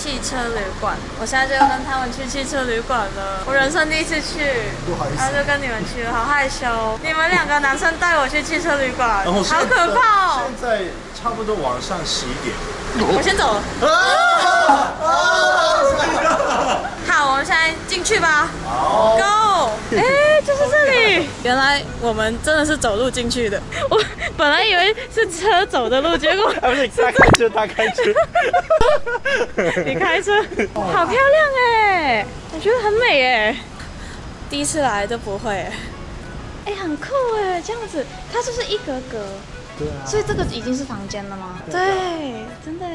汽车旅馆，我现在就要跟他们去汽车旅馆了。我人生第一次去，然后就跟你们去了，好害羞。你们两个男生带我去汽车旅馆，好可怕哦。现在差不多晚上十一点，我先走了。好，我们现在进去吧。Go，哎，就是这里。原来我们真的是走路进去的。本来以为是车走的路，结果 不是你开车，他开车，你开车，好漂亮哎！我觉得很美哎，第一次来都不会哎，很酷哎，这样子，它就是一格格，对啊，所以这个已经是房间了吗？对，真的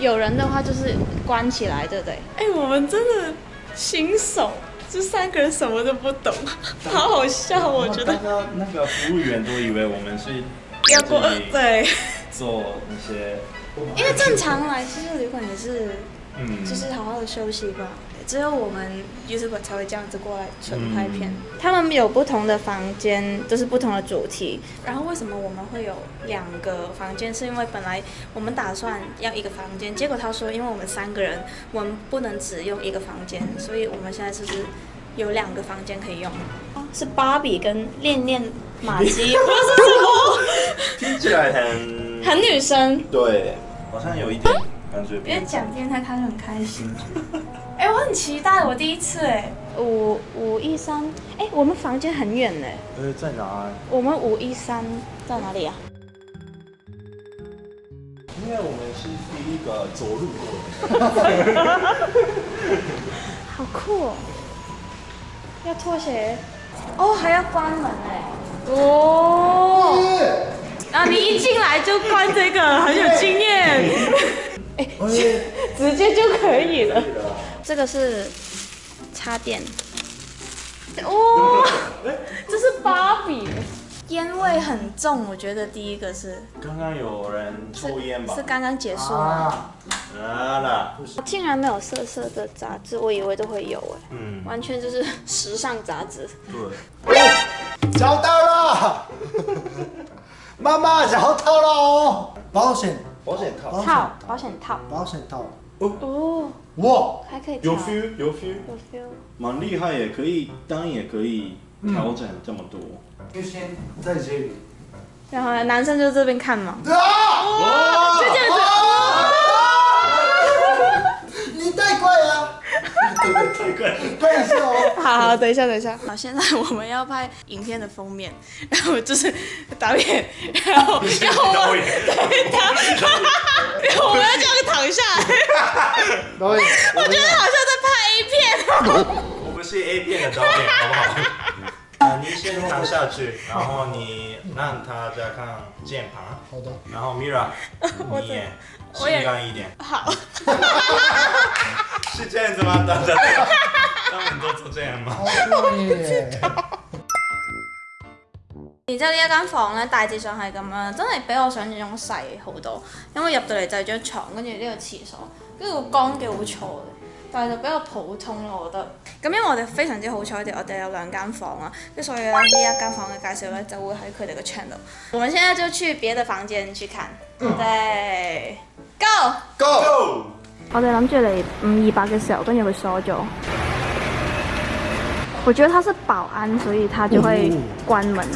有人的话就是关起来，对不对？哎，我们真的新手，这三个人什么都不懂，好好笑，我觉得那那个服务员都以为我们是。要过二做那些。因为正常来其实旅馆也是，嗯，就是好好的休息吧。只有我们 y o u t u b e 才会这样子过来纯拍片。他们有不同的房间，都是不同的主题。然后为什么我们会有两个房间？是因为本来我们打算要一个房间，结果他说因为我们三个人，我们不能只用一个房间，所以我们现在就是？有两个房间可以用，是芭比跟恋恋马姬，不是什么。听起来很很女生。对，好像有一点感觉。别讲电台，他就很开心。哎，我很期待我第一次哎，五五一三哎，我们房间很远呢。呃，在哪？我们五一三在哪里啊？因为我们是第一个走路过来。好酷。哦、拖鞋，哦，还要关门哎，哦，然你一进来就关这个，很有经验，哎，直接就可以了。这个是插电，哇，这是芭比，烟味很重，我觉得第一个是刚刚有人抽烟吧？是刚刚结束吗？啊竟然没有色色的杂志，我以为都会有哎。嗯，完全就是时尚杂志。对，找到了，妈妈找到了，保险保险套套保险套保险套。哦哦，哇，还可以有 feel，有 feel，有 feel，蛮厉害也可以，当然也可以调整这么多。就先在这里，然后男生就这边看嘛。啊！这对对对，等一下哦。好好，等一下，等一下。好，现在我们要拍影片的封面，然后就是导演，然后然后我们对的，我们要这样躺下来。导演，我觉得好像在拍 A 片哦。我们是 A 片的导演，好不好？你先躺下去，然后你让大家看键盘。好的。然后 Mira，你也性感一点。好。是这样子吗？大家，他们都做这样吗？好酷然后呢，一间房咧，大致上係咁样，真系比我想象中细好多。因为入到嚟就系张床，跟住呢个厕所，跟住个光幾好嘈。但系就比較普通咯，我覺得。咁因為我哋非常之好彩我哋有兩間房啊，咁所以咧呢一間房嘅介紹咧就會喺佢哋嘅 channel。我們現在就去別的房間去看。對，Go Go。我哋諗住嚟五二八嘅時候，跟住佢鎖咗。我覺得他是保安，所以他就會關門。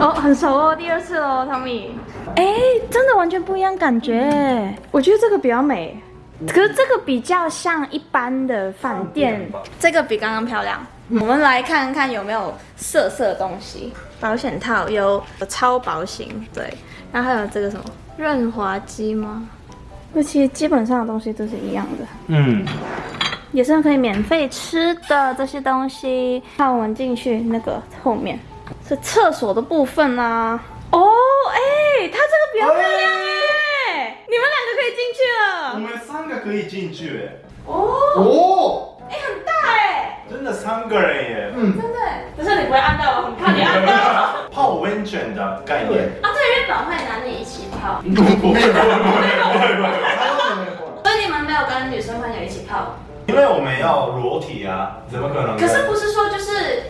哦，很熟哦，第二次哦，汤米。哎，真的完全不一样感觉。我觉得这个比较美，可是这个比较像一般的饭店。这个比刚刚漂亮。我们来看看有没有色色的东西。保险套有超薄型，对。然后还有这个什么润滑剂吗？那其实基本上的东西都是一样的。嗯。也是可以免费吃的这些东西。看我们进去那个后面。是厕所的部分啦。哦，哎，它这个比较漂亮耶。你们两个可以进去了。我们三个可以进去。哎、哦。哦。哎，很大哎。真的三个人耶。嗯，真的。可是你不会按到，我很怕你按到。泡温泉的概念。啊，对，为本会男女一起泡。不不不所以你们没有跟女生朋友一起泡。因为我们要裸体啊，怎么可能？可是不是说？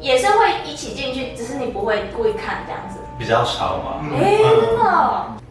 也是会一起进去，只是你不会故意看这样子，比较少嘛。哎，真的。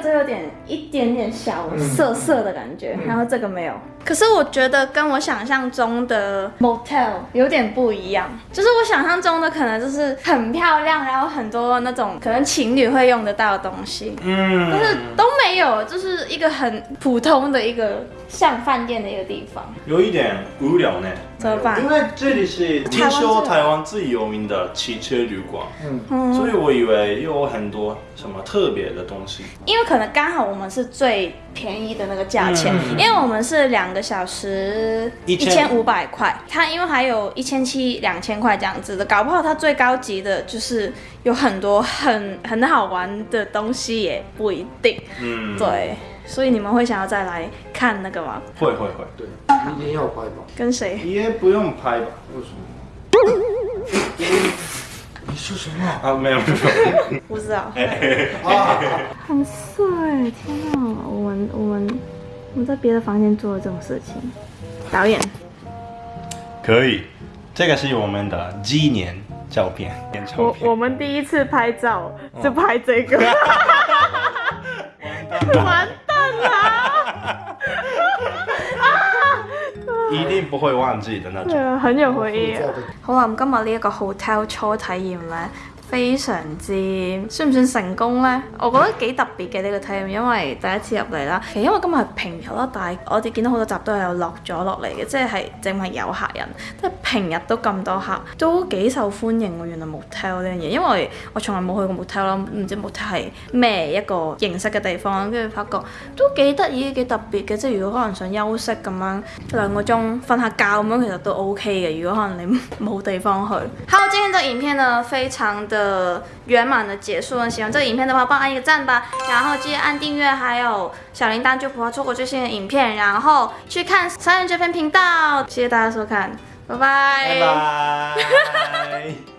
这个有点一点点小涩涩的感觉，然后这个没有。可是我觉得跟我想象中的 motel 有点不一样，就是我想象中的可能就是很漂亮，然后很多那种可能情侣会用得到的东西，嗯，但是都没有，就是一个很普通的一个像饭店的一个地方，有一点无聊呢。怎么办？因为这里是听说台湾最有名的汽车旅馆，嗯，所以我以为有很多什么特别的东西，因为。可能刚好我们是最便宜的那个价钱，因为我们是两个小时一千五百块，它因为还有一千七两千块这样子的，搞不好它最高级的就是有很多很很好玩的东西也不一定。嗯，对，所以你们会想要再来看那个吗？会会会，对，一天要拍吧？跟谁？也不用拍吧？为什么？说什么啊？没有没有，不知道。哎，哇，很帅！天哪，我们我们我们在别的房间做了这种事情，导演，可以，这个是我们的纪念照片。我我们第一次拍照就拍这个，完。不会忘记的那很有回忆、啊。好啦，咁今日呢一個 hotel 初體驗咧。非常之算唔算成功咧？我覺得幾特別嘅呢個體驗，因為第一次入嚟啦。其實因為今日係平日啦，但係我哋見到好多集都系有落咗落嚟嘅，即係系正係有客人，即係平日都咁多客，都幾受歡迎喎。原來木頭呢樣嘢，因為我從來冇去過木头啦，唔知木头係咩一個形式嘅地方，跟住發覺都幾得意、幾特別嘅。即係如果可能想休息咁樣兩個鐘瞓下覺咁樣，其實都 OK 嘅。如果可能你冇地方去，好，今天都影片呢，非常的。呃，圆满的结束。喜欢这个影片的话，帮按一个赞吧，然后记得按订阅，还有小铃铛，就不会错过最新的影片。然后去看三人这篇频道，谢谢大家收看，拜拜。拜拜。